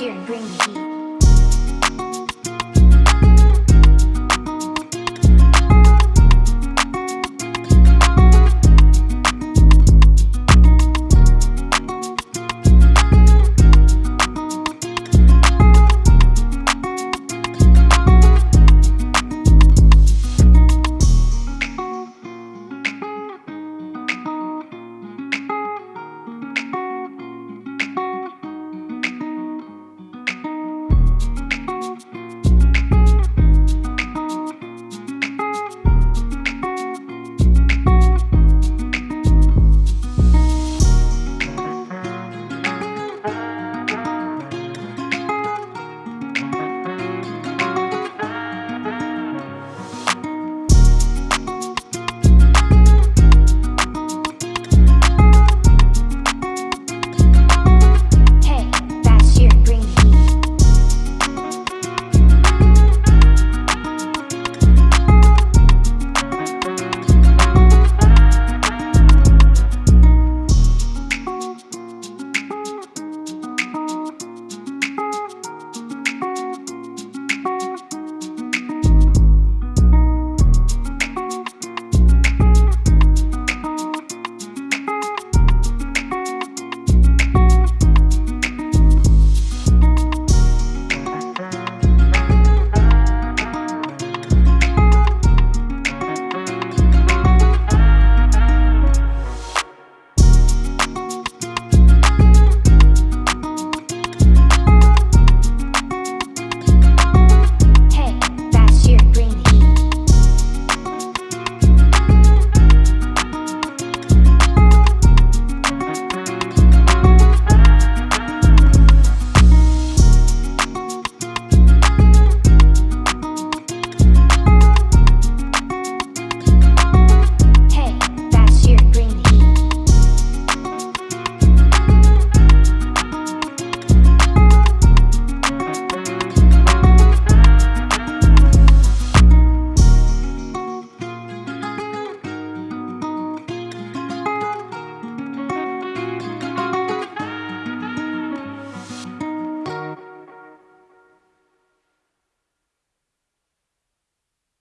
year and bring the heat.